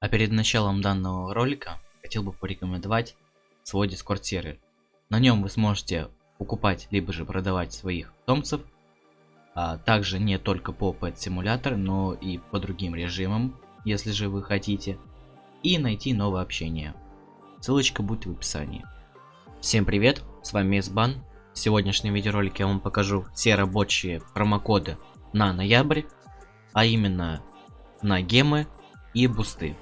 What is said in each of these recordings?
А перед началом данного ролика хотел бы порекомендовать свой дискорд сервер. На нем вы сможете покупать либо же продавать своих питомцев, а также не только по Pet Simulator, но и по другим режимам, если же вы хотите, и найти новое общение. Ссылочка будет в описании. Всем привет, с вами Мисбан. В сегодняшнем видеоролике я вам покажу все рабочие промокоды на ноябрь, а именно на гемы и бусты.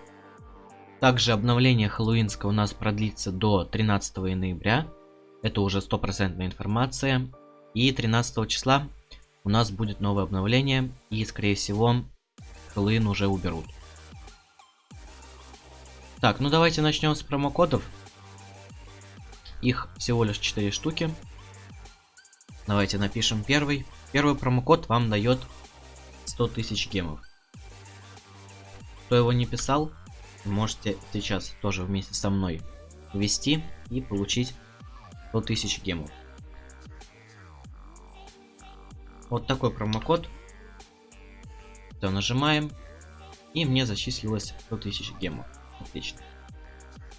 Также обновление хэллоуинского у нас продлится до 13 ноября. Это уже стопроцентная информация. И 13 числа у нас будет новое обновление. И скорее всего Хэллоуин уже уберут. Так, ну давайте начнем с промокодов. Их всего лишь 4 штуки. Давайте напишем первый. Первый промокод вам дает 100 тысяч гемов. Кто его не писал, можете сейчас тоже вместе со мной ввести и получить 100 тысяч гемов. Вот такой промокод. То нажимаем. И мне зачислилось 100 тысяч гемов. Отлично.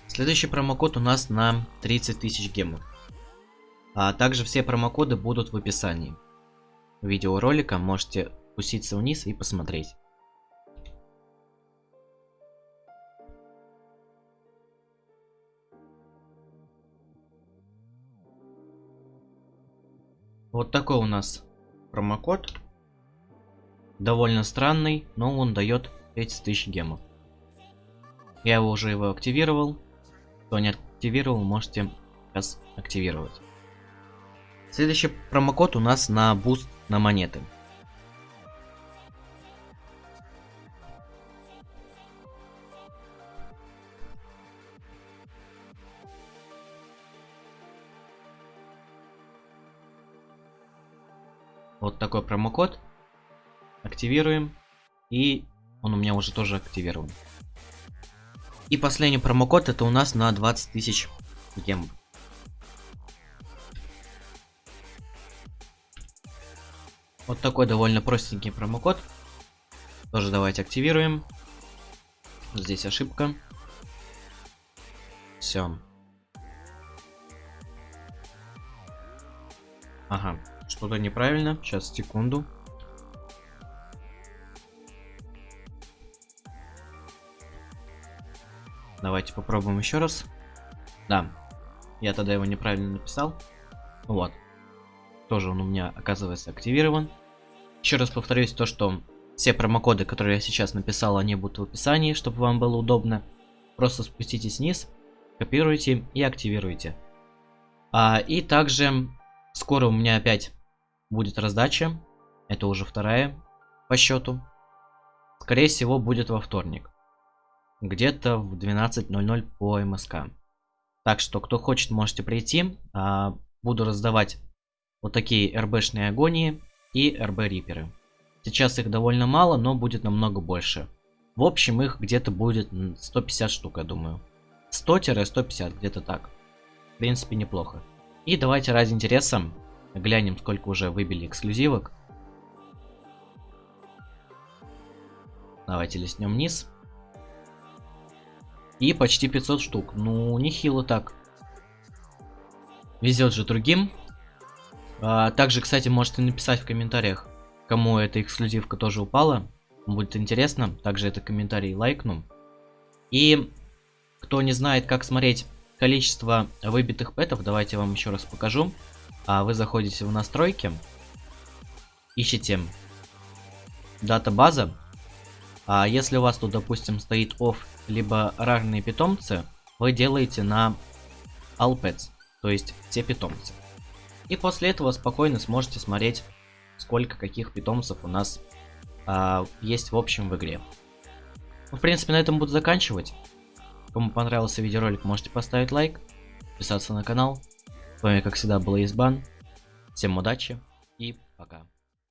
Следующий промокод у нас на 30 тысяч гемов. А также все промокоды будут в описании видеоролика. Можете спуститься вниз и посмотреть. Вот такой у нас промокод. Довольно странный, но он дает 30 тысяч гемов. Я его уже его активировал. Кто не активировал, можете сейчас активировать. Следующий промокод у нас на буст на монеты. Вот такой промокод. Активируем. И он у меня уже тоже активирован. И последний промокод это у нас на 20 тысяч гем. Вот такой довольно простенький промокод. Тоже давайте активируем. Здесь ошибка. Все. Ага. Что-то неправильно. Сейчас, секунду. Давайте попробуем еще раз. Да. Я тогда его неправильно написал. Вот. Тоже он у меня оказывается активирован. Еще раз повторюсь то, что все промокоды, которые я сейчас написал, они будут в описании, чтобы вам было удобно. Просто спуститесь вниз, копируйте и активируйте. А, и также скоро у меня опять будет раздача. Это уже вторая по счету. Скорее всего, будет во вторник. Где-то в 12.00 по МСК. Так что, кто хочет, можете прийти. А, буду раздавать вот такие РБшные агонии и РБ Риперы. Сейчас их довольно мало, но будет намного больше. В общем, их где-то будет 150 штук, я думаю. 100-150, где-то так. В принципе, неплохо. И давайте ради интереса Глянем, сколько уже выбили эксклюзивок. Давайте листнем вниз. И почти 500 штук. Ну, нехило так. Везет же другим. А, также, кстати, можете написать в комментариях, кому эта эксклюзивка тоже упала. Будет интересно. Также это комментарий лайкну. И кто не знает, как смотреть количество выбитых пэтов, давайте я вам еще раз покажу вы заходите в настройки, ищите дата база, а если у вас тут, допустим, стоит off, либо рарные питомцы, вы делаете на all pets, то есть все питомцы. И после этого спокойно сможете смотреть, сколько каких питомцев у нас а, есть в общем в игре. Ну, в принципе, на этом буду заканчивать. Кому понравился видеоролик, можете поставить лайк, подписаться на канал. С вами, как всегда, был Избан. Всем удачи и пока.